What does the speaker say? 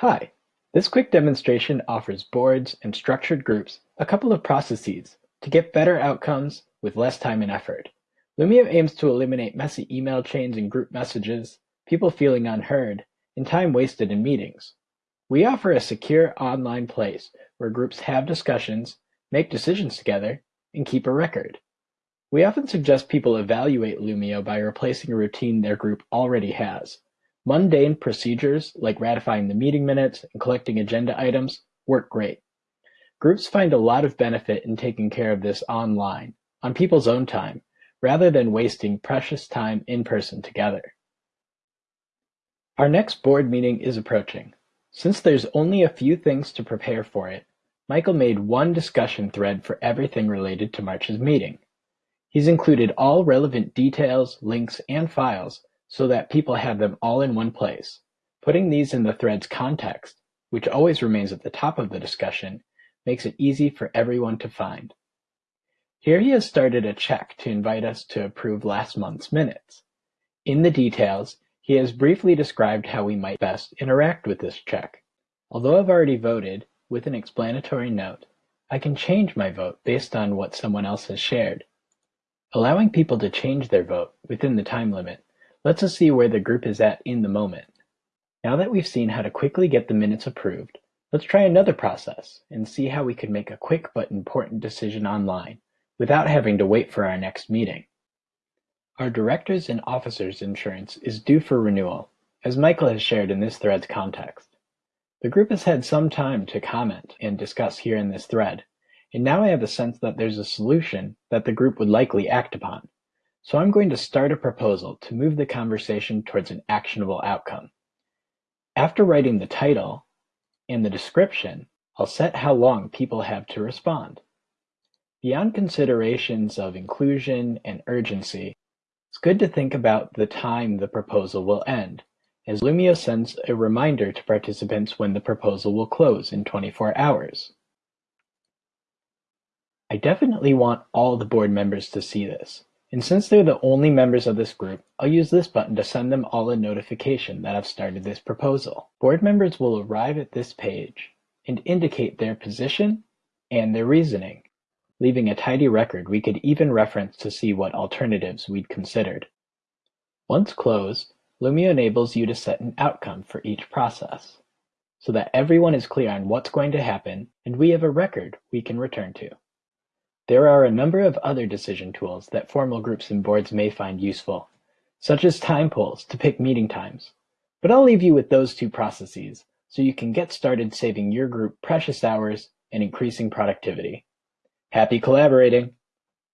Hi, this quick demonstration offers boards and structured groups a couple of processes to get better outcomes with less time and effort. Loomio aims to eliminate messy email chains and group messages, people feeling unheard, and time wasted in meetings. We offer a secure online place where groups have discussions, make decisions together, and keep a record. We often suggest people evaluate Loomio by replacing a routine their group already has. Mundane procedures like ratifying the meeting minutes and collecting agenda items work great. Groups find a lot of benefit in taking care of this online, on people's own time, rather than wasting precious time in person together. Our next board meeting is approaching. Since there's only a few things to prepare for it, Michael made one discussion thread for everything related to March's meeting. He's included all relevant details, links, and files so that people have them all in one place. Putting these in the thread's context, which always remains at the top of the discussion, makes it easy for everyone to find. Here he has started a check to invite us to approve last month's minutes. In the details, he has briefly described how we might best interact with this check. Although I've already voted, with an explanatory note, I can change my vote based on what someone else has shared. Allowing people to change their vote within the time limit lets us see where the group is at in the moment. Now that we've seen how to quickly get the minutes approved, let's try another process and see how we could make a quick but important decision online without having to wait for our next meeting. Our directors and officers insurance is due for renewal, as Michael has shared in this thread's context. The group has had some time to comment and discuss here in this thread, and now I have a sense that there's a solution that the group would likely act upon. So I'm going to start a proposal to move the conversation towards an actionable outcome. After writing the title and the description, I'll set how long people have to respond. Beyond considerations of inclusion and urgency, it's good to think about the time the proposal will end, as Loomio sends a reminder to participants when the proposal will close in 24 hours. I definitely want all the board members to see this, and since they're the only members of this group, I'll use this button to send them all a notification that I've started this proposal. Board members will arrive at this page and indicate their position and their reasoning, leaving a tidy record we could even reference to see what alternatives we'd considered. Once closed, Loomio enables you to set an outcome for each process, so that everyone is clear on what's going to happen and we have a record we can return to. There are a number of other decision tools that formal groups and boards may find useful, such as time polls to pick meeting times. But I'll leave you with those two processes so you can get started saving your group precious hours and increasing productivity. Happy collaborating!